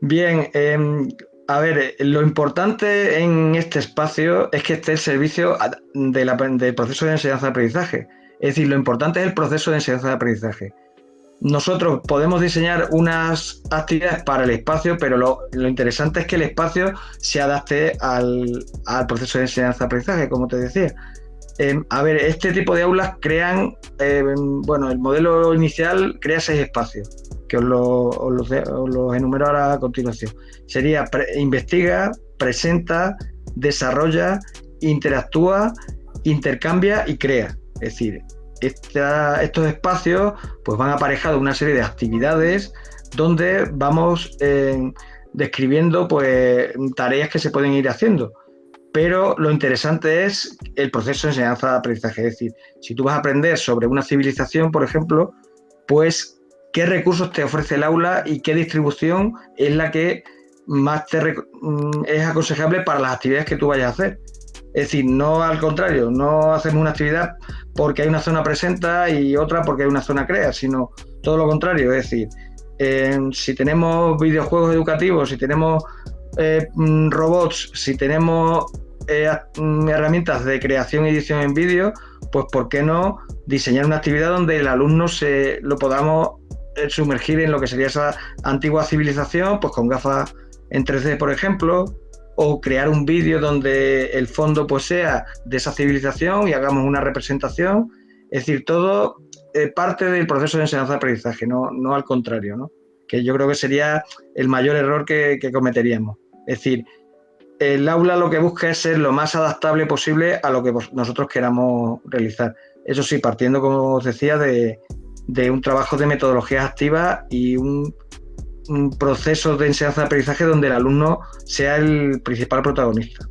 Bien, em, a ver, lo importante en este espacio es que esté el servicio del proceso de enseñanza-aprendizaje. Es decir, lo importante es el proceso de enseñanza-aprendizaje. Nosotros podemos diseñar unas actividades para el espacio, pero lo, interesante es que el espacio se adapte al, proceso de enseñanza-aprendizaje, como te decía. Em, a ver, este tipo de aulas crean, em, bueno, el modelo inicial crea seis espacios, que os los enumero ahora a continuación. Sería investiga, presenta, desarrolla, interactúa, intercambia y crea. Es decir, estos espacios pues van aparejados una serie de actividades donde vamos eh, describiendo pues tareas que se pueden ir haciendo. Pero lo interesante es el proceso de enseñanza-aprendizaje. Es decir, si tú vas a aprender sobre una civilización, por ejemplo, pues qué recursos te ofrece el aula y qué distribución es la que más te mm, es aconsejable para las actividades que tú vayas a hacer. Es decir, no al contrario, no hacemos una actividad porque hay una zona presenta y otra porque hay una zona crea, sino todo lo contrario. Es decir, si tenemos videojuegos educativos, si tenemos eh, mm, robots, si tenemos eh, mm, herramientas de creación y edición en vídeo, pues ¿por qué no diseñar una actividad donde el alumno se lo podamos sumergir en lo que sería esa antigua civilización, pues con gafas en 3D, por ejemplo, o crear un vídeo donde el fondo pues sea de esa civilización y hagamos una representación. Es decir, todo eh, parte del proceso de enseñanza-aprendizaje, no, no al contrario, ¿no? que yo creo que sería el mayor error que, cometeríamos. Es decir, el aula lo que busca es ser lo más adaptable posible a lo que nosotros queramos realizar. Eso sí, partiendo, como os decía, de, de un trabajo de metodologías activas y un un proceso de enseñanza-aprendizaje donde el alumno sea el principal protagonista.